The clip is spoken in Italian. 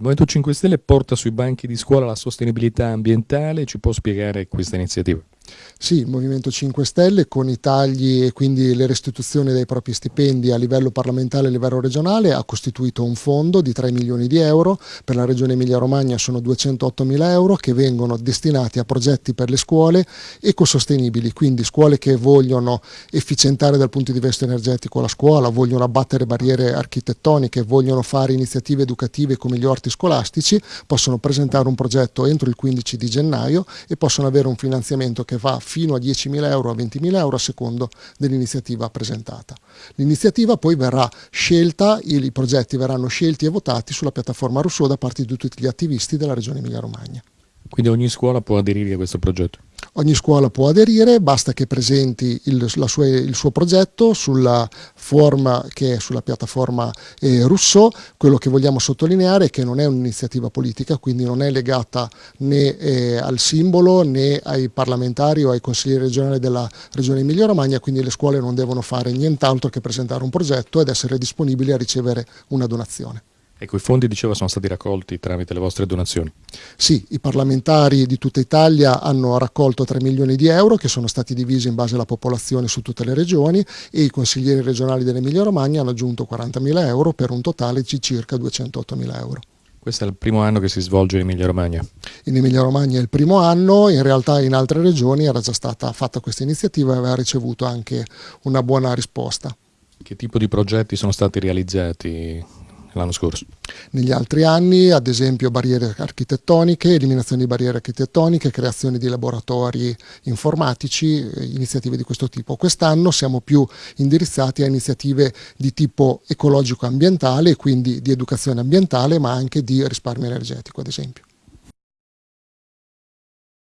Il Movimento 5 Stelle porta sui banchi di scuola la sostenibilità ambientale, ci può spiegare questa iniziativa? Sì, il Movimento 5 Stelle con i tagli e quindi le restituzioni dei propri stipendi a livello parlamentare e a livello regionale ha costituito un fondo di 3 milioni di euro, per la regione Emilia-Romagna sono 208 mila euro che vengono destinati a progetti per le scuole ecosostenibili, quindi scuole che vogliono efficientare dal punto di vista energetico la scuola, vogliono abbattere barriere architettoniche, vogliono fare iniziative educative come gli orti scolastici, possono presentare un progetto entro il 15 di gennaio e possono avere un finanziamento che va fino a 10.000 euro a 20.000 euro a secondo dell'iniziativa presentata. L'iniziativa poi verrà scelta, i progetti verranno scelti e votati sulla piattaforma Rousseau da parte di tutti gli attivisti della Regione Emilia-Romagna. Quindi ogni scuola può aderire a questo progetto? Ogni scuola può aderire, basta che presenti il, sua, il suo progetto sulla forma che è sulla piattaforma eh, Rousseau. Quello che vogliamo sottolineare è che non è un'iniziativa politica, quindi non è legata né eh, al simbolo né ai parlamentari o ai consiglieri regionali della Regione Emilia-Romagna, quindi le scuole non devono fare nient'altro che presentare un progetto ed essere disponibili a ricevere una donazione. Ecco, i fondi, diceva, sono stati raccolti tramite le vostre donazioni. Sì, i parlamentari di tutta Italia hanno raccolto 3 milioni di euro che sono stati divisi in base alla popolazione su tutte le regioni e i consiglieri regionali dell'Emilia Romagna hanno aggiunto 40 mila euro per un totale di circa 208 mila euro. Questo è il primo anno che si svolge in Emilia Romagna? In Emilia Romagna è il primo anno, in realtà in altre regioni era già stata fatta questa iniziativa e aveva ricevuto anche una buona risposta. Che tipo di progetti sono stati realizzati l'anno scorso. Negli altri anni, ad esempio, barriere architettoniche, eliminazione di barriere architettoniche, creazione di laboratori informatici, eh, iniziative di questo tipo. Quest'anno siamo più indirizzati a iniziative di tipo ecologico-ambientale, quindi di educazione ambientale, ma anche di risparmio energetico, ad esempio.